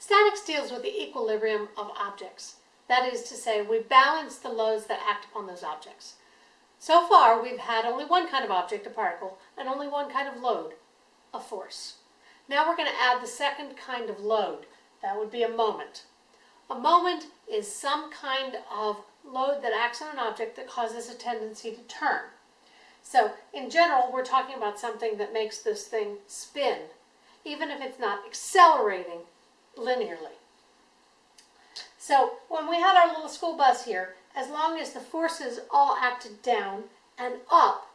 Statics deals with the equilibrium of objects. That is to say, we balance the loads that act upon those objects. So far, we've had only one kind of object, a particle, and only one kind of load, a force. Now we're going to add the second kind of load. That would be a moment. A moment is some kind of load that acts on an object that causes a tendency to turn. So in general, we're talking about something that makes this thing spin, even if it's not accelerating linearly. So when we had our little school bus here, as long as the forces all acted down and up,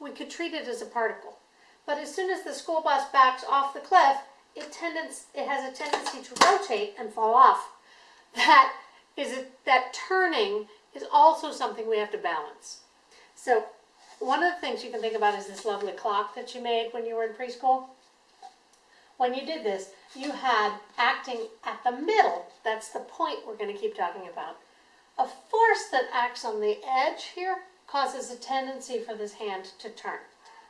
we could treat it as a particle. But as soon as the school bus backs off the cliff, it, tendence, it has a tendency to rotate and fall off. That is it, that turning is also something we have to balance. So one of the things you can think about is this lovely clock that you made when you were in preschool. When you did this, you had acting at the middle, that's the point we're going to keep talking about. A force that acts on the edge here causes a tendency for this hand to turn.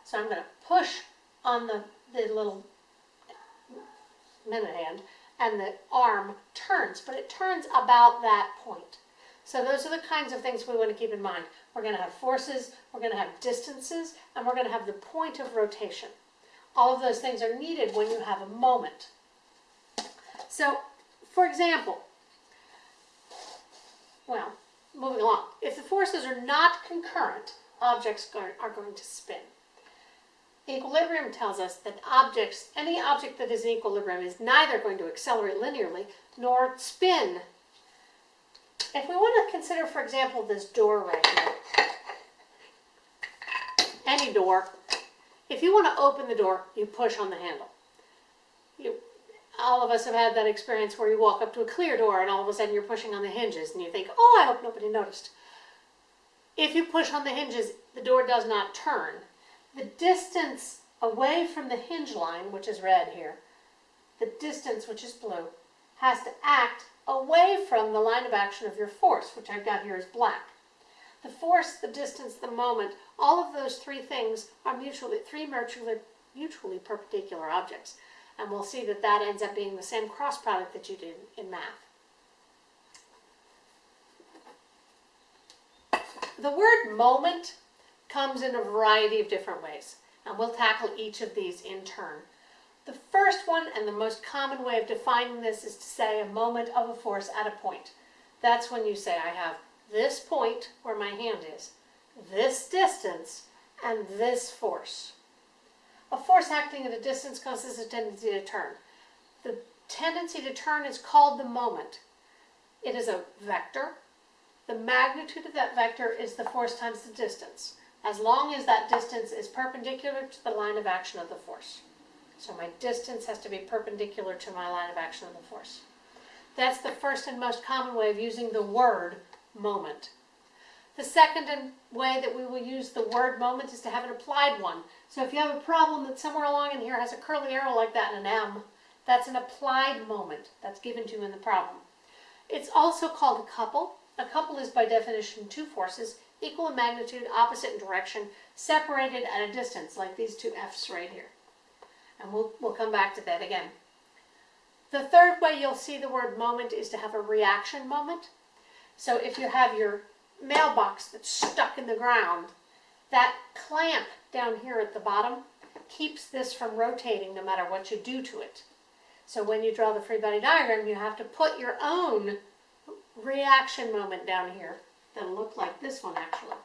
So I'm going to push on the, the little minute hand and the arm turns, but it turns about that point. So those are the kinds of things we want to keep in mind. We're going to have forces, we're going to have distances, and we're going to have the point of rotation. All of those things are needed when you have a moment. So, for example, well, moving along, if the forces are not concurrent, objects are going to spin. Equilibrium tells us that objects, any object that is in equilibrium is neither going to accelerate linearly nor spin. If we want to consider, for example, this door right here, any door, if you want to open the door, you push on the handle. You, all of us have had that experience where you walk up to a clear door and all of a sudden you're pushing on the hinges and you think, oh, I hope nobody noticed. If you push on the hinges, the door does not turn. The distance away from the hinge line, which is red here, the distance, which is blue, has to act away from the line of action of your force, which I've got here is black. The force, the distance, the moment, all of those three things are mutually, three mutually, mutually perpendicular objects. And we'll see that that ends up being the same cross product that you did in math. The word moment comes in a variety of different ways, and we'll tackle each of these in turn. The first one and the most common way of defining this is to say a moment of a force at a point. That's when you say I have this point where my hand is, this distance, and this force. A force acting at a distance causes a tendency to turn. The tendency to turn is called the moment. It is a vector. The magnitude of that vector is the force times the distance, as long as that distance is perpendicular to the line of action of the force. So my distance has to be perpendicular to my line of action of the force. That's the first and most common way of using the word moment. The second way that we will use the word moment is to have an applied one. So if you have a problem that somewhere along in here has a curly arrow like that and an M, that's an applied moment that's given to you in the problem. It's also called a couple. A couple is by definition two forces, equal in magnitude, opposite in direction, separated at a distance, like these two F's right here. And we'll, we'll come back to that again. The third way you'll see the word moment is to have a reaction moment. So if you have your mailbox that's stuck in the ground, that clamp down here at the bottom keeps this from rotating no matter what you do to it. So when you draw the free body diagram, you have to put your own reaction moment down here that'll look like this one actually.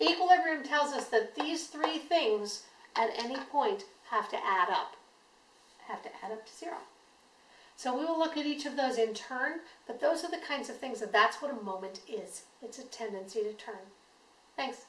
Equilibrium tells us that these three things at any point have to add up, have to add up to zero. So we will look at each of those in turn, but those are the kinds of things that that's what a moment is. It's a tendency to turn. Thanks.